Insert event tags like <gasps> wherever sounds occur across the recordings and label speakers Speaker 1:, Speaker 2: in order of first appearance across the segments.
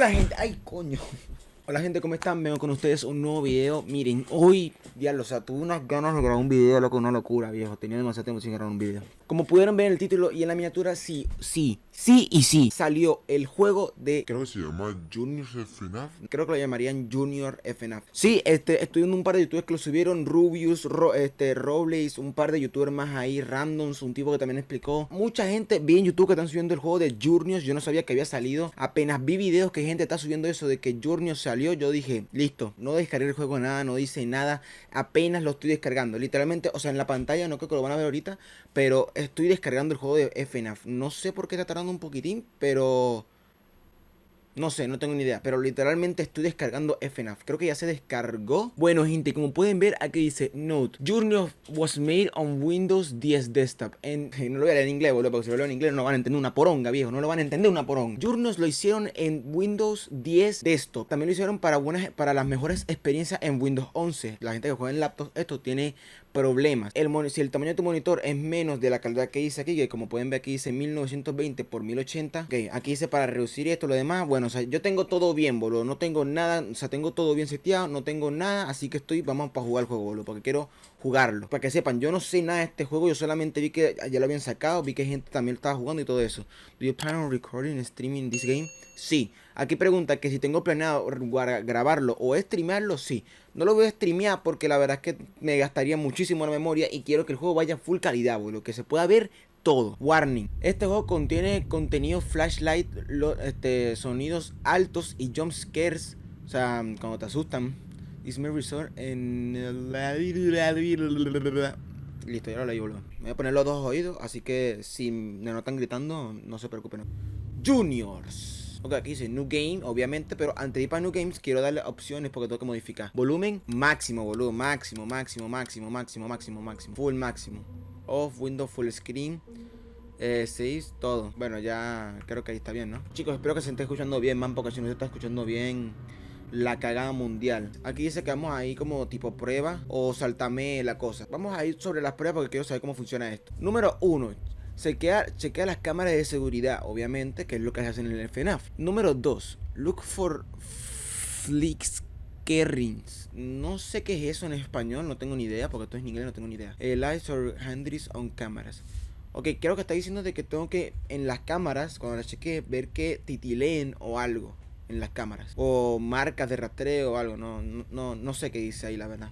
Speaker 1: Hola gente, ay coño. Hola gente, ¿cómo están? Vengo con ustedes un nuevo video. Miren, hoy, diablo, o sea, tuve unas ganas de grabar un video, loco, una locura, viejo. Tenía demasiado tiempo sin grabar un video Como pudieron ver en el título y en la miniatura, sí, sí, sí y sí Salió el juego de...
Speaker 2: Creo que se llama Junior FNAF
Speaker 1: Creo que lo llamarían Junior FNAF Sí, este, estoy viendo un par de youtubers que lo subieron Rubius, este, Robles, un par de youtubers más ahí Randoms, un tipo que también explicó. Mucha gente vi en YouTube que están subiendo el juego de Junior Yo no sabía que había salido. Apenas vi videos que gente está subiendo eso de que Junior salió yo dije, listo, no descargué el juego nada, no dice nada, apenas lo estoy descargando. Literalmente, o sea, en la pantalla no creo que lo van a ver ahorita, pero estoy descargando el juego de FNAF. No sé por qué está tardando un poquitín, pero... No sé, no tengo ni idea, pero literalmente estoy descargando FNAF. Creo que ya se descargó. Bueno, gente, como pueden ver, aquí dice Note. Journey was made on Windows 10 Desktop. <laughs> No lo voy a leer en inglés, boludo, porque si lo leo en inglés no van a entender una poronga, viejo. No lo van a entender una poronga. Journey lo hicieron en Windows 10 Desktop. También lo hicieron para, buenas, para las mejores experiencias en Windows 11. La gente que juega en laptops, esto tiene problemas. El si el tamaño de tu monitor es menos de la calidad que dice aquí, que como pueden ver aquí dice 1920 por 1080. Ok, aquí dice para reducir esto, lo demás. Bueno, o sea, yo tengo todo bien, boludo. No tengo nada, o sea, tengo todo bien seteado, no tengo nada. Así que estoy, vamos para jugar el juego, boludo, porque quiero jugarlo. Para que sepan, yo no sé nada de este juego, yo solamente vi que ya lo habían sacado, vi que gente también estaba jugando y todo eso. Do you plan on recording streaming this game? Sí. Aquí pregunta que si tengo planeado grabarlo o streamearlo, sí. No lo voy a streamear porque la verdad es que me gastaría muchísimo la memoria y quiero que el juego vaya full calidad, boludo. Que se pueda ver todo. Warning. Este juego contiene contenido flashlight, este, sonidos altos y jump scares. O sea, cuando te asustan. Disney Resort en... Listo, ya lo leí, boludo. Voy a poner los dos oídos, así que si me notan gritando, no se preocupen. Juniors. Ok, aquí dice New Game, obviamente, pero antes de ir para New Games quiero darle opciones porque tengo que modificar. Volumen máximo, boludo, máximo, máximo, máximo, máximo, máximo, máximo. Full máximo. Off, window, full screen. Eh, 6, todo. Bueno, ya creo que ahí está bien, ¿no? Chicos, espero que se esté escuchando bien, man, porque si no se está escuchando bien la cagada mundial. Aquí dice que vamos a ir como tipo prueba o saltame la cosa. Vamos a ir sobre las pruebas porque quiero saber cómo funciona esto. Número 1. Chequea, chequea las cámaras de seguridad, obviamente, que es lo que hacen en el FNAF. Número 2. Look for flicks Kerrings. No sé qué es eso en español, no tengo ni idea, porque esto es en inglés, no tengo ni idea. El eyes or handles on cameras. Ok, creo que está diciendo de que tengo que en las cámaras, cuando las cheque, ver que titileen o algo en las cámaras. O marcas de rastreo o algo. No, no, no sé qué dice ahí, la verdad.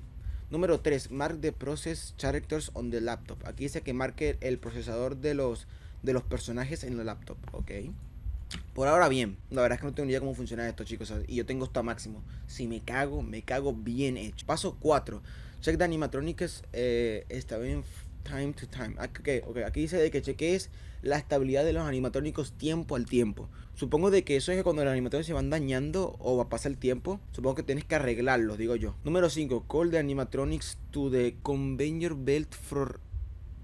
Speaker 1: Número 3. Mark the process characters on the laptop. Aquí dice que marque el procesador de los, de los personajes en el laptop. Ok. Por ahora bien. La verdad es que no tengo ni idea cómo funciona esto, chicos. Y yo tengo esto a máximo. Si me cago, me cago bien hecho. Paso 4. Check the animatronics. Eh, está bien time to time. Okay, okay. Aquí dice de que cheques la estabilidad de los animatrónicos tiempo al tiempo. Supongo de que eso es que cuando los animatrónicos se van dañando o va a pasar el tiempo, supongo que tienes que arreglarlos, digo yo. Número 5. Call the animatronics to the conveyor belt for...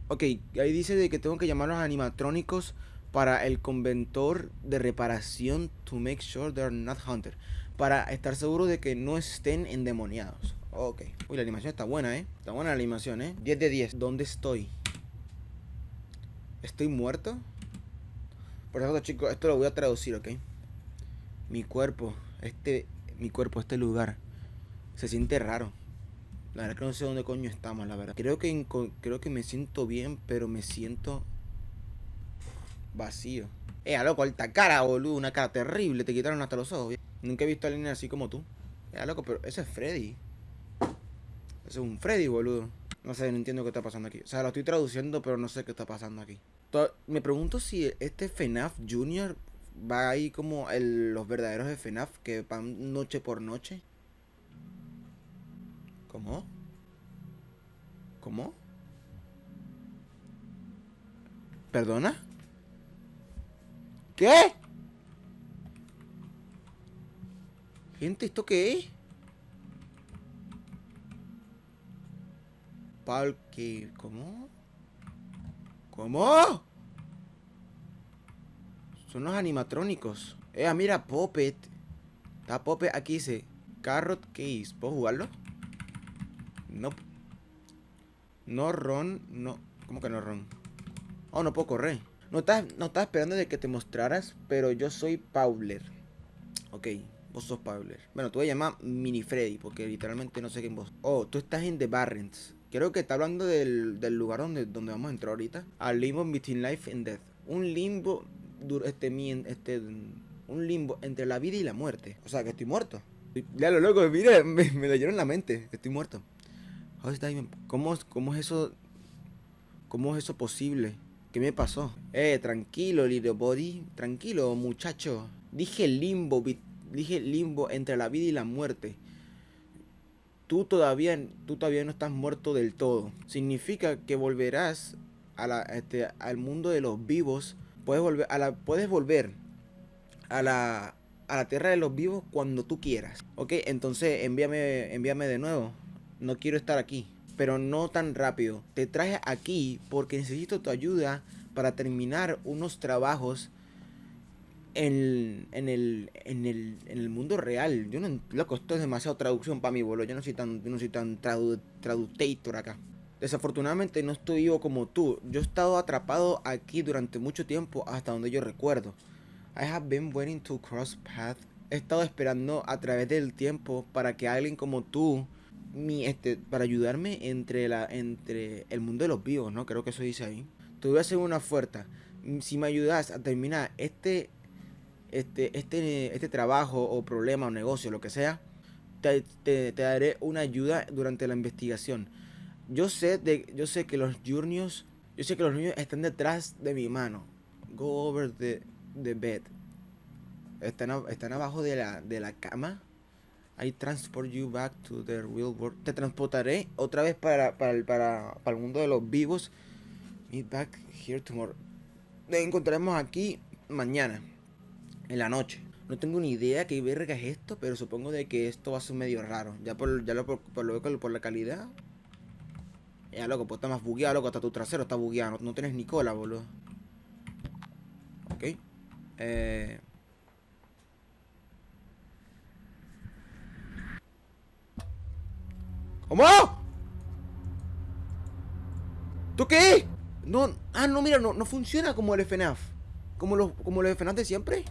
Speaker 1: Ok, ahí dice de que tengo que llamar a los animatrónicos para el conventor de reparación to make sure they're not hunted. Para estar seguro de que no estén endemoniados. Ok. Uy, la animación está buena, ¿eh? Está buena la animación, ¿eh? 10 de 10. ¿Dónde estoy? ¿Estoy muerto? Por eso, chicos, esto lo voy a traducir, ¿ok? Mi cuerpo, este, mi cuerpo, este lugar, se siente raro. La verdad que no sé dónde coño estamos, la verdad. Creo que, creo que me siento bien, pero me siento vacío. Eh, loco, alta cara, boludo. Una cara terrible. Te quitaron hasta los ojos. Nunca he visto a alguien así como tú. Eh, loco, pero ese es Freddy. Ese es un Freddy, boludo. No sé, no entiendo qué está pasando aquí. O sea, lo estoy traduciendo, pero no sé qué está pasando aquí. Me pregunto si este FNAF Junior va ahí como el, los verdaderos de FNAF que van noche por noche. ¿Cómo? ¿Cómo? ¿Perdona? ¿Qué? Gente, ¿esto qué es? Palque, ¿cómo? ¿Cómo? Son los animatrónicos. Eh, mira, Puppet. Está Puppet. Aquí dice Carrot Case. ¿Puedo jugarlo? No. No Ron. No. ¿Cómo que no Ron? Oh, no puedo correr. No estás, no estás esperando de que te mostraras, pero yo soy Pauler. Ok, vos sos Pabler. Bueno, te voy a llamar Mini Freddy, porque literalmente no sé quién vos. Oh, tú estás en The Barrens. Creo que está hablando del, del lugar donde, donde vamos a entrar ahorita. Al limbo between life and death. Un limbo, este, este, un limbo entre la vida y la muerte. O sea, que estoy muerto. Ya lo loco, mira, me, me leyeron la mente. Estoy muerto. ¿Cómo, ¿Cómo es eso? ¿Cómo es eso posible? ¿Qué me pasó? Eh, tranquilo, little body. Tranquilo, muchacho. Dije limbo, dije limbo entre la vida y la muerte tú todavía, tú todavía no estás muerto del todo. Significa que volverás a la, este, al mundo de los vivos. Puedes volver a la, puedes volver a la, a la tierra de los vivos cuando tú quieras. Ok, entonces envíame, envíame de nuevo. No quiero estar aquí. Pero no tan rápido. Te traje aquí porque necesito tu ayuda para terminar unos trabajos en, en, el, en, el, en el mundo real. Yo no, loco, esto es demasiado traducción para mí, boludo. Yo no soy tan, no soy tan tradu, traductor acá. Desafortunadamente no estoy vivo como tú. Yo he estado atrapado aquí durante mucho tiempo hasta donde yo recuerdo. I have been waiting to cross path. He estado esperando a través del tiempo para que alguien como tú, mi, este, para ayudarme entre, la, entre el mundo de los vivos, ¿no? Creo que eso dice ahí. Te voy a hacer una oferta. Si me ayudas a terminar este este, este, este trabajo o problema o negocio, lo que sea, te, daré una ayuda durante la investigación. Yo sé, de, yo sé que los juniors, yo sé que los niños están detrás de mi mano. Go over the, the bed. Están, están abajo de la, de la cama. I transport you back to the real world. Te transportaré otra vez para, para, para, para el mundo de los vivos. Meet back here tomorrow. Nos encontraremos aquí mañana en la noche. No tengo ni idea qué verga es esto, pero supongo de que esto va a ser medio raro. Ya por, ya lo, por, por, la calidad. Ya, loco, pues está más bugueado, loco. Hasta tu trasero está bugueado. No, tienes ni cola, boludo. Ok. Eh... ¿Cómo? ¿Tú qué? No, ah, no, mira, no, no funciona como el FNAF. Como los, como los FNAF de siempre.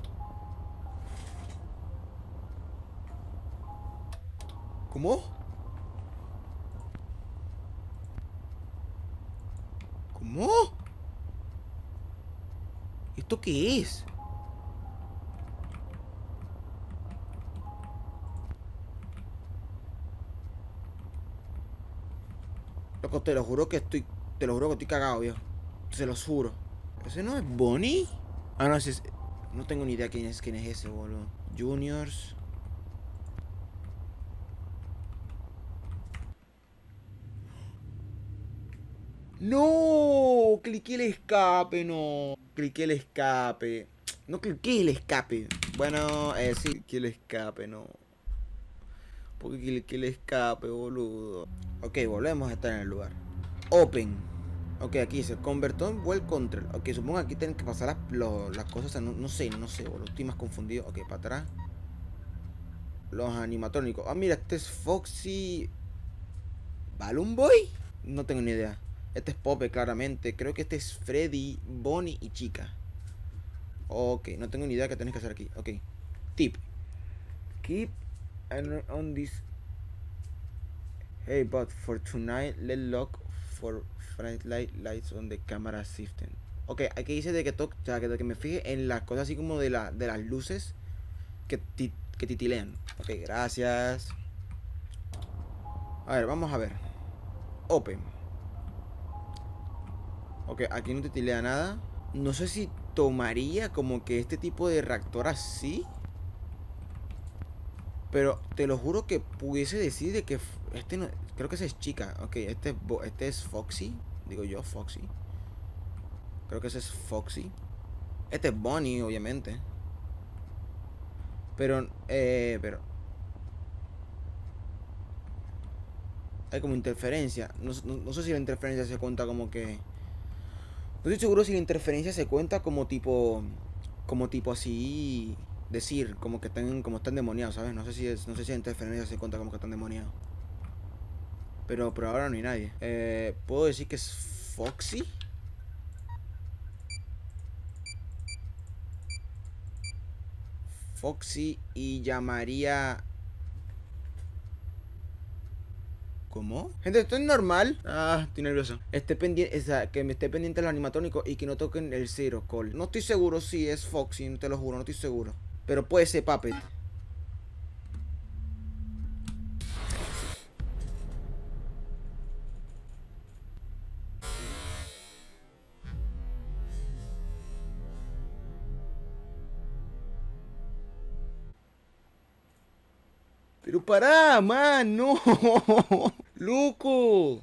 Speaker 1: ¿Cómo? ¿Cómo? ¿Esto qué es? Loco, te lo juro que estoy... Te lo juro que estoy cagado, viejo. Se lo juro. ¿Ese no es Bonnie? Ah, no, ese es... No tengo ni idea quién es, quién es ese, boludo. Juniors... No, cliqué el escape, no. Cliqué el escape. No cliqué el escape. Bueno, eh, sí, cliqué el escape, no. Porque cliqué el escape, boludo. Ok, volvemos a estar en el lugar. Open. Ok, aquí dice convertó en well control. Ok, supongo que aquí tienen que pasar las, cosas. No, no, sé, no sé, boludo. Estoy más confundido. Ok, para atrás. Los animatrónicos. Ah, mira, este es Foxy. ¿Balloon Boy? No tengo ni idea. Este es Pope, claramente. Creo que este es Freddy, Bonnie y Chica. Ok, no tengo ni idea qué tenés que hacer aquí. Ok. Tip. Keep on this. Hey, but for tonight, let's look for bright light lights on the camera system. Ok, aquí dice de que, to o sea, que, de que me fije en las cosas así como de, la, de las luces que, que titilean. Ok, gracias. A ver, vamos a ver. Open. Ok, aquí no te tilea nada. No sé si tomaría como que este tipo de reactor así. Pero te lo juro que pudiese decir de que este no... Creo que esa es chica. Ok, este es, este es Foxy. Digo yo, Foxy. Creo que ese es Foxy. Este es Bonnie, obviamente. Pero, eh, pero... Hay como interferencia. no sé si la interferencia se cuenta como que... No estoy seguro si la interferencia se cuenta como tipo. Como tipo así. Decir, como que están, como están demoniados, ¿sabes? No sé si es, no sé si la interferencia se cuenta como que están demoniados. Pero por ahora no hay nadie. Eh, ¿Puedo decir que es Foxy? Foxy y llamaría... ¿Cómo? Gente, ¿esto es normal? Ah, estoy nervioso. Esté pendiente, o sea, que me esté pendiente los animatónicos y que no toquen el Zero Call. No estoy seguro si es Foxy, te lo juro, no estoy seguro. Pero puede ser Puppet. Pero pará, man, no. <laughs> Loco.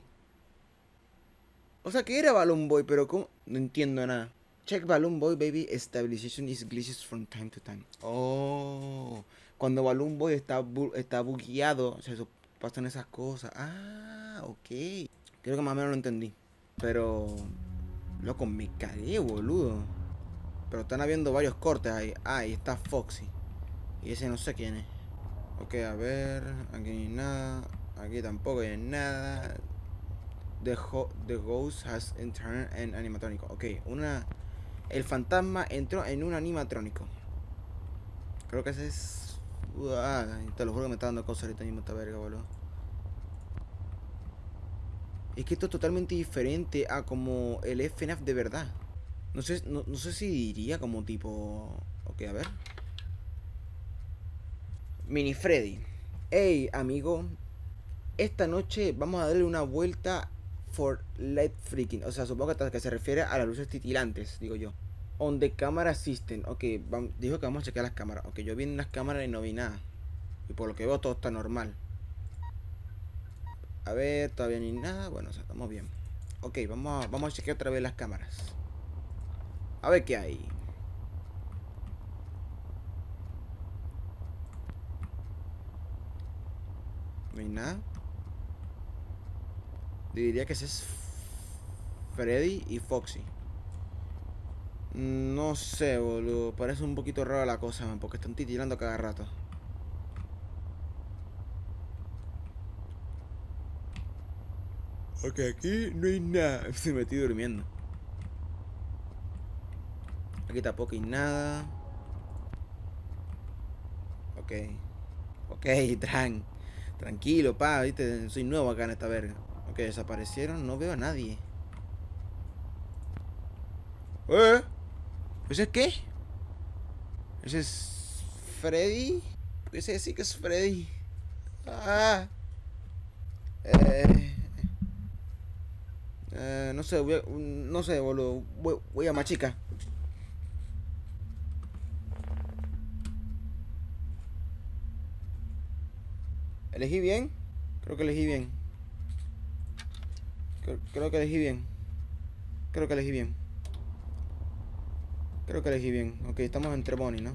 Speaker 1: O sea, que era Balloon Boy, pero ¿cómo? No entiendo nada. Check Balloon Boy, baby. Stabilization is glitches from time to time. Oh. Cuando Balloon Boy está, bu está bugueado, eso, pasan esas cosas. Ah, ok. Creo que más o menos lo entendí. Pero... Loco, me cagué, boludo. Pero están habiendo varios cortes ahí. Ah, ahí está Foxy. Y ese no sé quién es. Ok, a ver. Aquí hay nada. Aquí tampoco hay nada. The, the Ghost has entered en animatrónico. Ok, una. El fantasma entró en un animatrónico. Creo que ese es. Ah, te lo juro que me está dando cosas ahorita mismo esta verga, boludo. Es que esto es totalmente diferente a como el FNAF de verdad. No sé, no, no sé si diría como tipo. Ok, a ver. Mini Freddy. Hey, amigo. Esta noche vamos a darle una vuelta for light freaking. O sea, supongo que, que se refiere a las luces titilantes, digo yo. On the camera system. Ok, dijo que vamos a chequear las cámaras. Ok, yo vi en las cámaras y no vi nada. Y por lo que veo todo está normal. A ver, todavía ni nada. Bueno, o sea, estamos bien. Ok, vamos vamos a chequear otra vez las cámaras. A ver qué hay. No hay nada. Diría que ese es Freddy y Foxy. No sé, boludo. Parece un poquito raro la cosa, man, porque están titilando cada rato. Ok, aquí no hay nada. <laughs> Se me estoy durmiendo. Aquí tampoco hay nada. Ok. Ok, <laughs> tran. Tranquilo, pa, viste. Soy nuevo acá en esta verga. Ok, desaparecieron. No veo a nadie. ¿Eh? ¿Ese es qué? ¿Ese es Freddy? Ese sí que es Freddy. Ah. Eh. Eh, no sé, voy a, no sé, boludo. Voy, voy a machica. ¿Elegí bien? Creo que elegí bien. Creo, que elegí bien. Creo que elegí bien. Creo que elegí bien. Ok, estamos entre Bonnie, ¿no?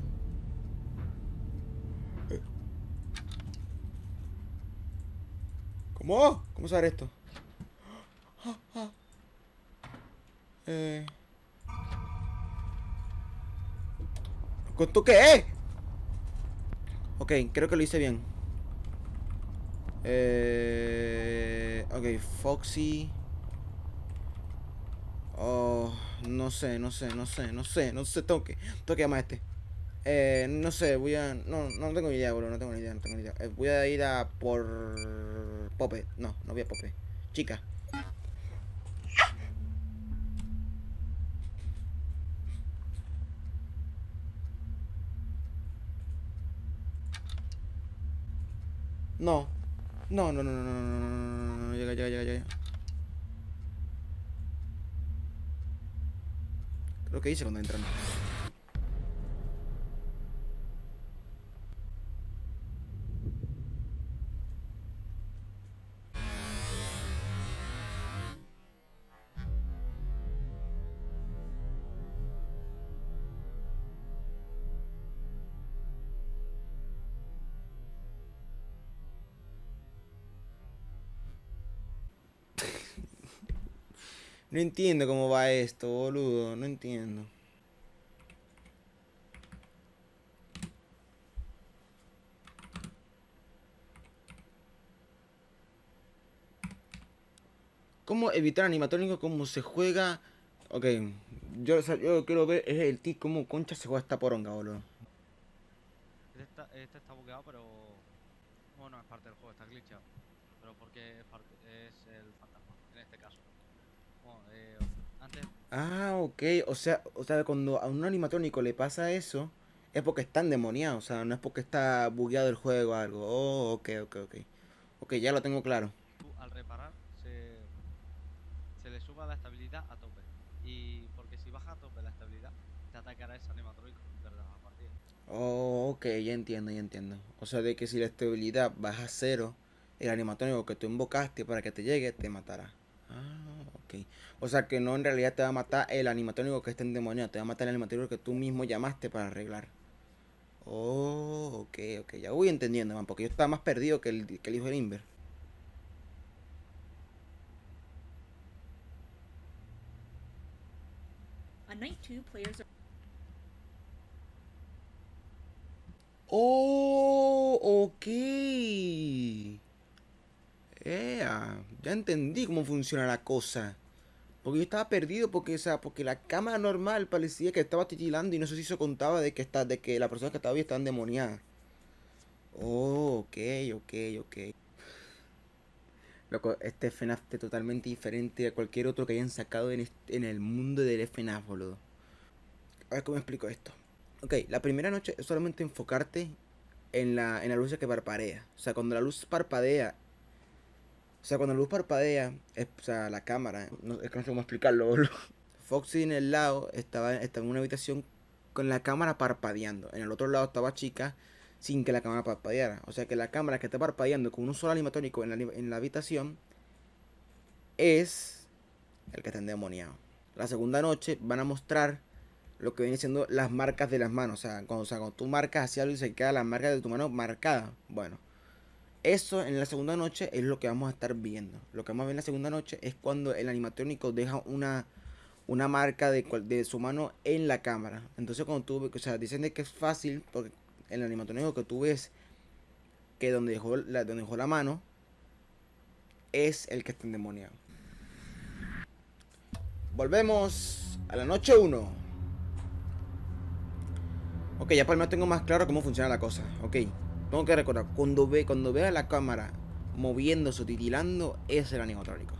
Speaker 1: ¿Cómo? ¿Cómo saber esto? <gasps> Eh... ¿Cuánto qué? Ok, creo que lo hice bien. Eh... Ok, Foxy. Oh, no sé, no sé, no sé, no sé, no sé, tengo que, tengo que a este. Eh, no sé, voy a... No, no tengo ni idea, bro, no tengo ni idea, no tengo ni idea. Voy a ir a por... Pope. No, no voy a Pope. Chica. No. No, no, no, no, no, no, no, no, llega, llega, llega, llega. lo que hice cuando entraron. No entiendo cómo va esto, boludo. No entiendo. ¿Cómo evitar animatrónico? ¿Cómo se juega? Ok, yo, yo quiero ver es el tic cómo concha se juega esta poronga, boludo.
Speaker 3: este está bugueado, pero... Bueno, es parte del juego, está glitchado. Pero porque es, parte, es el fantasma, en este caso. Bueno, eh, antes...
Speaker 1: Ah, ok. O sea, o sea, cuando a un animatrónico le pasa eso, es porque está endemoniado. O sea, no es porque está bugueado el juego o algo. Oh, ok, ok, ok. Ok, ya lo tengo claro.
Speaker 3: al reparar se, se le suba la estabilidad a tope. Y porque si baja a tope la estabilidad, te atacará ese animatrónico, ¿verdad? A partir.
Speaker 1: Oh, ok, ya entiendo, ya entiendo. O sea, de que si la estabilidad baja a cero, el animatrónico que tú invocaste para que te llegue te matará. Ah, ok. O sea que no en realidad te va a matar el animatrónico que está endemoniado, te va a matar el animatrónico que tú mismo llamaste para arreglar. Oh, ok, ok, ya voy entendiendo, man, porque yo estaba más perdido que el, que el hijo de Inver. Oh, ok. Ea, ya entendí cómo funciona la cosa. Porque yo estaba perdido porque, o sea, porque la cámara normal parecía que estaba titilando y no sé si eso contaba de que está, de que la persona que estaba ahí está endemoniada. Oh, ok, ok, ok. Loco, este FNAF es totalmente diferente a cualquier otro que hayan sacado en, en el mundo del FNAF, boludo. A ver cómo explico esto. Ok, la primera noche es solamente enfocarte en la, en la luz que parpadea. O sea, cuando la luz parpadea. O sea, cuando la luz parpadea, o sea, la cámara. No, es que no sé cómo explicarlo, <laughs> boludo. Foxy en el lado estaba, estaba en una habitación con la cámara parpadeando. En el otro lado estaba chica sin que la cámara parpadeara. O sea que la cámara que está parpadeando con un solo animatónico en la, en la habitación es el que está endemoniado. La segunda noche van a mostrar lo que viene siendo las marcas de las manos. O sea, cuando, o sea, cuando tú marcas hacia algo y se queda la marca de tu mano marcada. Bueno, eso en la segunda noche es lo que vamos a estar viendo. Lo que vamos a ver en la segunda noche es cuando el animatrónico deja una, una marca de, de su mano en la cámara. Entonces cuando tú, o sea, dicen de que es fácil porque el animatrónico que tú ves que donde dejó la, donde dejó la mano es el que está endemoniado. Volvemos a la noche 1. Ok, ya por lo menos tengo más claro cómo funciona la cosa. Ok, tengo que recordar, cuando, ve, cuando vea la cámara moviéndose o titilando, es el animatrónico.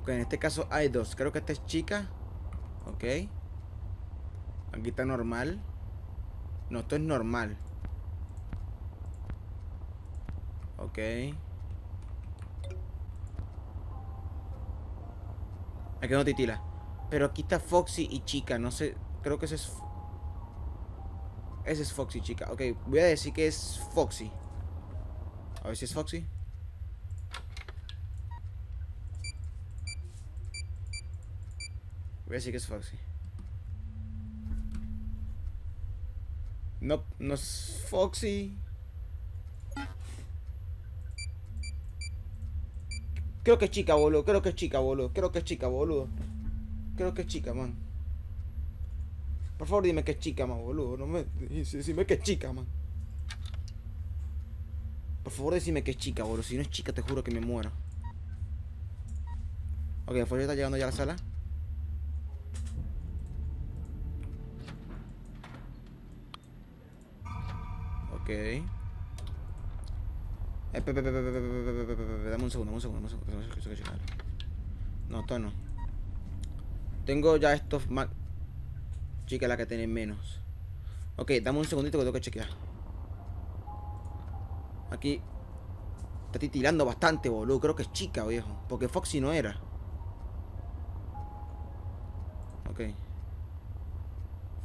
Speaker 1: Ok, en este caso hay dos. Creo que esta es chica. Ok. Aquí está normal. No, esto es normal. Ok. Aquí no titila. Pero aquí está Foxy y chica. No sé. Creo que ese es. Ese es Foxy, chica. Ok, voy a decir que es Foxy. A ver si es Foxy. Voy a decir que es Foxy. No, no es Foxy. Creo que es chica, boludo. Creo que es chica, boludo. Creo que es chica, boludo. Creo que es chica, man. Por favor, dime que es chica, man, boludo. No me... Dime que es chica, man. Por favor, decime que es chica, boludo. Si no es chica, te juro que me muero. Ok, Folio está llegando ya a la sala. Ok. Dame un segundo, un segundo, un segundo. No, esto no. Tengo ya estos... Chica, la que tiene menos. Ok, dame un segundito que tengo que chequear. Aquí. Está titilando bastante, boludo. Creo que es chica, viejo. Porque Foxy no era. Ok.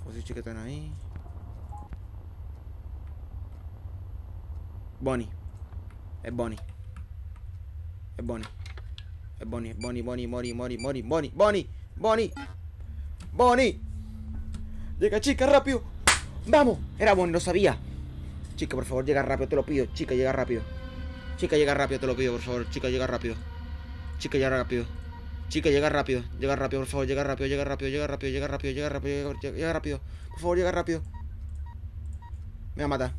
Speaker 1: Foxy chica están ahí. Bonnie. Es Bonnie. Es Bonnie. Es Bonnie, Bonnie, Bonnie, Bonnie, Bonnie, Bonnie, Bonnie, Bonnie, Bonnie. Bonnie. Llega, chica, rápido. Vamos. Era Bonnie, lo sabía. Chica, por favor, llega rápido, te lo pido. Chica, llega rápido. Chica, llega rápido, te lo pido, por favor. Chica, llega rápido. Chica, llega rápido. Chica, llega rápido. Llega rápido, por favor, llega rápido, llega rápido, llega rápido, llega rápido, llega rápido, llega rápido. Por favor, llega rápido. Me va a matar.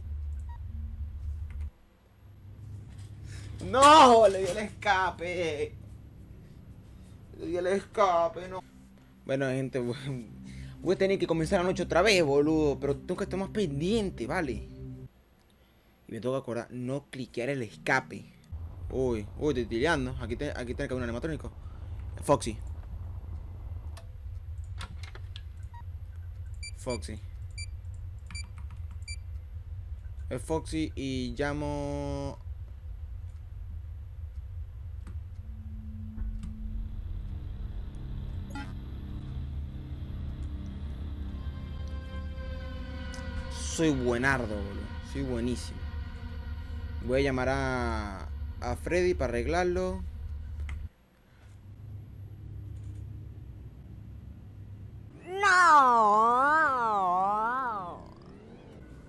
Speaker 1: No, le di el escape. Le di el escape, no. Bueno, gente, Voy a tener que comenzar la noche otra vez, boludo. Pero tengo que estar más pendiente, ¿vale? Y me tengo que acordar, no cliquear el escape. Uy, uy, estoy tireando. Aquí, te, aquí tiene que haber un animatrónico. Foxy. Foxy. Es Foxy y llamo... Soy buenardo, boludo. Soy buenísimo. Voy a llamar a, a Freddy para arreglarlo.
Speaker 4: No.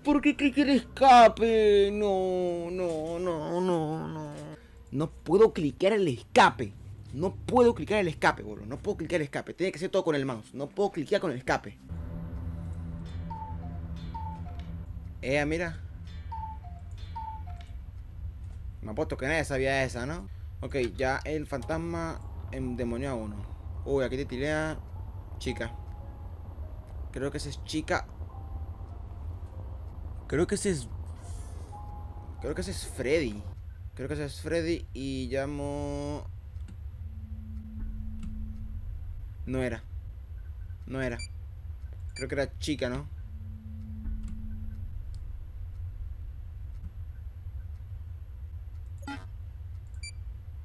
Speaker 1: ¿Por qué cliqué el escape? No, no, no, no, no. No puedo cliquear el escape. No puedo clicar el escape, boludo. No puedo clicar el escape. Tiene que ser todo con el mouse. No puedo cliquear con el escape. Eh, mira. Me apuesto que nadie sabía esa, ¿no? Ok, ya el fantasma endemonió a uno. Uy, aquí te tilea chica. Creo que esa es chica. Creo que ese es. Creo que ese es Freddy. Creo que ese es Freddy y llamo. No era. No era. Creo que era chica, ¿no?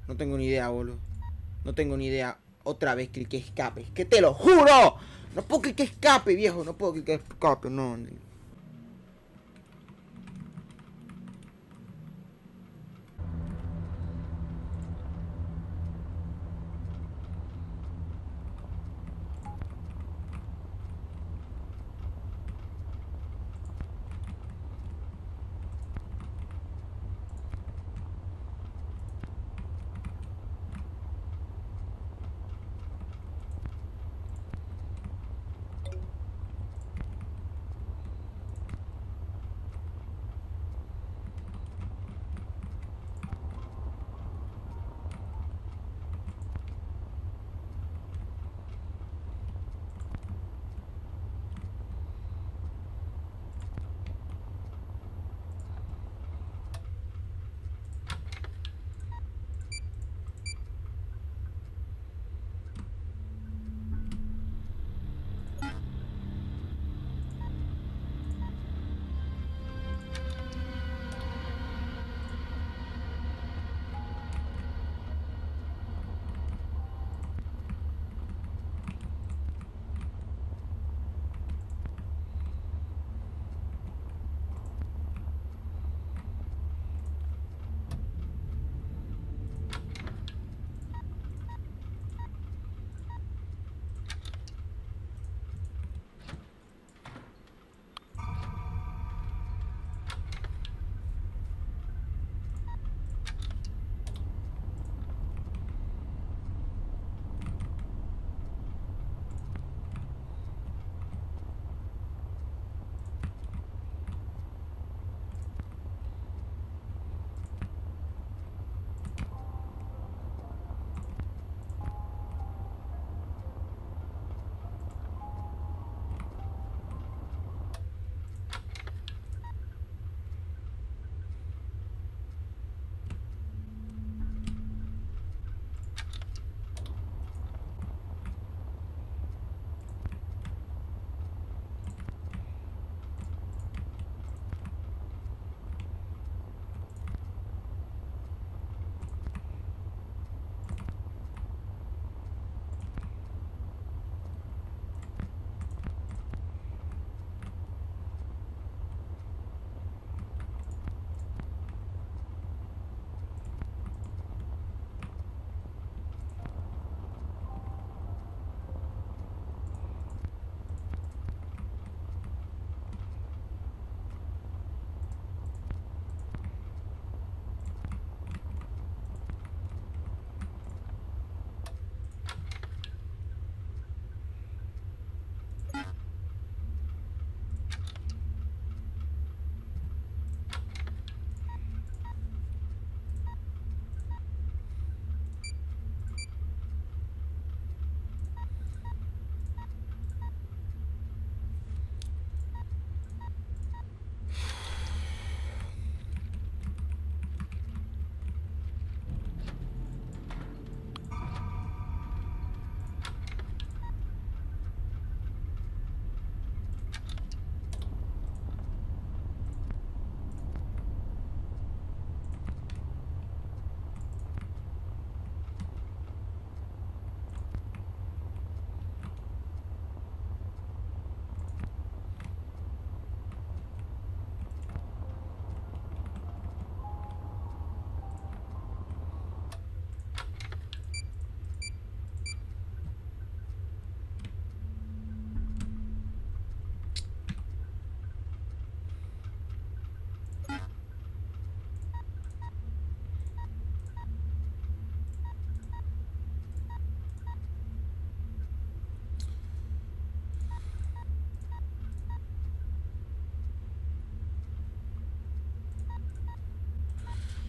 Speaker 1: No tengo ni idea, boludo. No tengo ni idea. Otra vez cliqué escape. ¡Que te lo juro! No puedo clicar escape, viejo. No puedo clicar escape, no.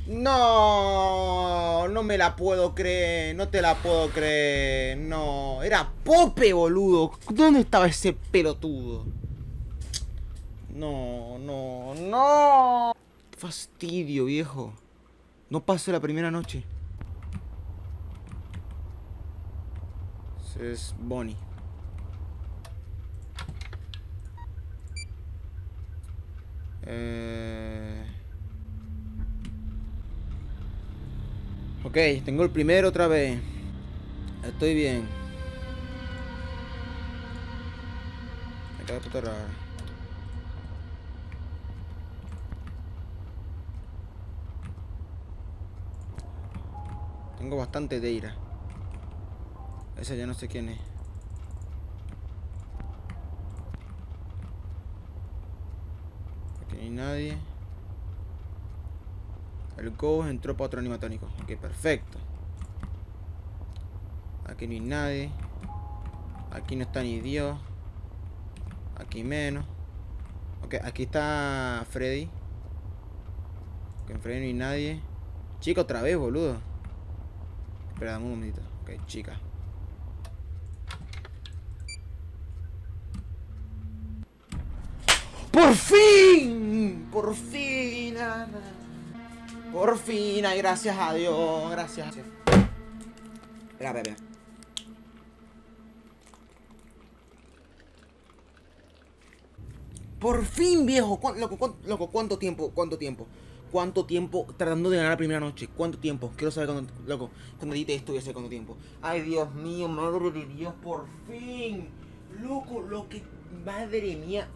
Speaker 1: No, no me la puedo creer, no te la puedo creer, no, era Pope, boludo, ¿dónde estaba ese pelotudo? No, no, no, fastidio, viejo, no pasé la primera noche. Es Bonnie. Eh... Ok, tengo el primero otra vez. Estoy bien. Me queda puta rara. Tengo bastante de ira. Esa ya no sé quién es. Aquí no hay nadie. El Ghost entró para otro animatónico. Ok, perfecto. Aquí no hay nadie. Aquí no está ni Dios. Aquí menos. Ok, aquí está Freddy. Ok, en Freddy no hay nadie. Chica, otra vez, boludo. Espera, un momentito. Ok, chica. ¡Por fin! ¡Por fin! Ana. Por fin, ay, gracias a Dios, gracias. Espera, espera. Por fin, viejo. ¿Cuán- loco, cuán- loco, ¿cuánto tiempo? ¿Cuánto tiempo? ¿Cuánto tiempo tratando de ganar la primera noche? ¿Cuánto tiempo? Quiero saber cuánto, loco, cuando edite esto voy a saber cuánto tiempo. Ay, Dios mío, madre de Dios, por fin. Loco, lo que, madre mía,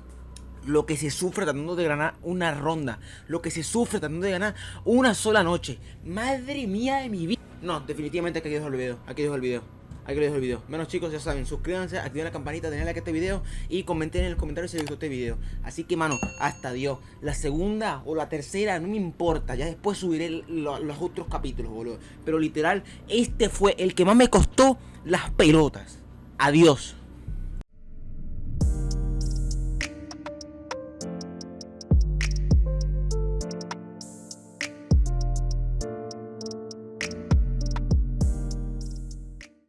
Speaker 1: lo que se sufre tratando de ganar una ronda, lo que se sufre tratando de ganar una sola noche. Madre mía de mi vida. No, definitivamente aquí dejo el video, aquí dejo el video. Aquí dejo el video. Menos chicos, ya saben, suscríbanse, activen la campanita, denle like a este video y comenten en el comentario si les gustó este video. Así que, mano, hasta Dios. La segunda o la tercera, no me importa. Ya después subiré lo- los otros capítulos, boludo. Pero literal, este fue el que más me costó las pelotas. Adiós.